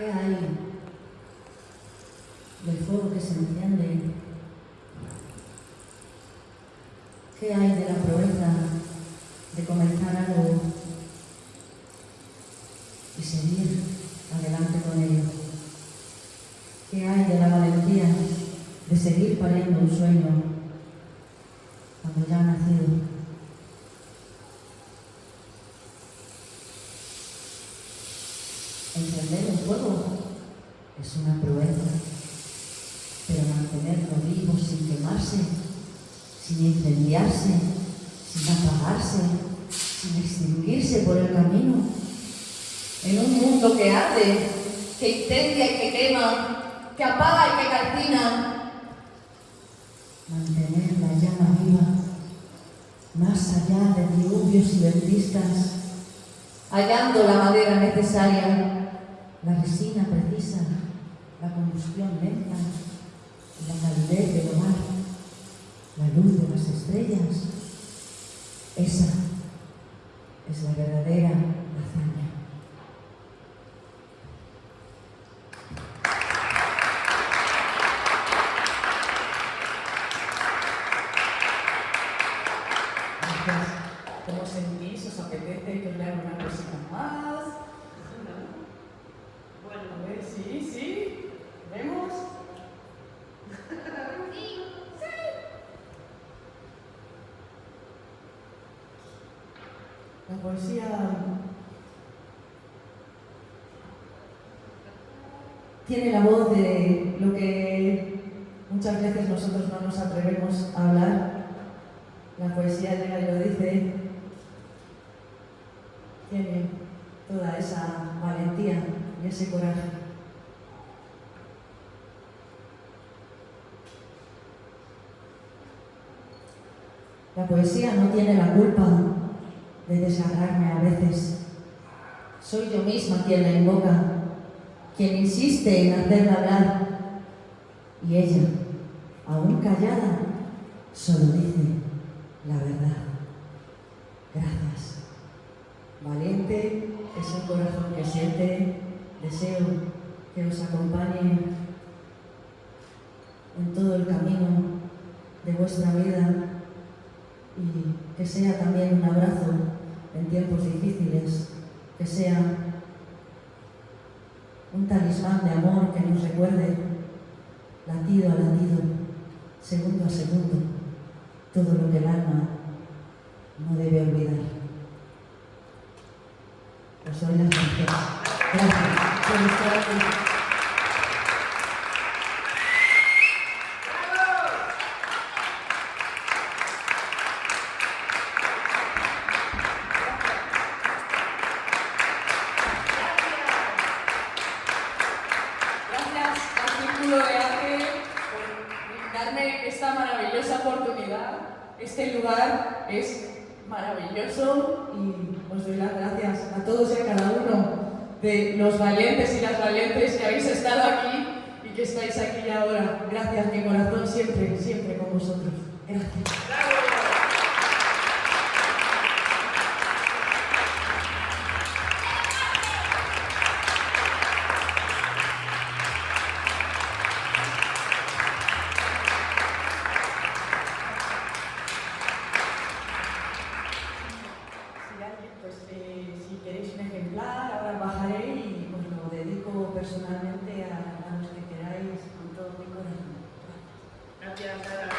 ¿Qué hay del fuego que se enciende? ¿Qué hay de la proeza de comenzar algo y seguir adelante con ello? ¿Qué hay de la valentía de seguir pariendo un sueño cuando ya ha nacido? Encender un fuego es una proeza, pero mantenerlo vivo sin quemarse, sin incendiarse, sin apagarse, sin extinguirse por el camino, en un mundo que arde, que incendia y que quema, que apaga y que calcina, mantener la llama viva, más allá de diluvios y ventiscas, hallando la madera necesaria. La resina precisa, la combustión lenta, la calidez del hogar, la luz de las estrellas. Esa es la verdadera hazaña. ¿Cómo sentís? ¿Os apetece que una cosita más? La poesía tiene la voz de lo que muchas veces nosotros no nos atrevemos a hablar. La poesía llega y lo dice. Tiene toda esa valentía y ese coraje. La poesía no tiene la culpa de desagrarme a veces. Soy yo misma quien la invoca, quien insiste en hacerla hablar. Y ella, aún callada, solo dice la verdad. Gracias. Valiente es el corazón que siente. Deseo que os acompañe en todo el camino de vuestra vida y que sea también un abrazo en tiempos difíciles, que sea un talismán de amor que nos recuerde latido a latido, segundo a segundo, todo lo que el alma no debe olvidar. Os doy las gracias. Gracias De Arte por darme esta maravillosa oportunidad. Este lugar es maravilloso y os doy las gracias a todos y a cada uno de los valientes y las valientes que habéis estado aquí y que estáis aquí ahora. Gracias, mi corazón siempre, siempre con vosotros. Gracias. Personalmente a, los que queráis con todo mi corazón. Gracias.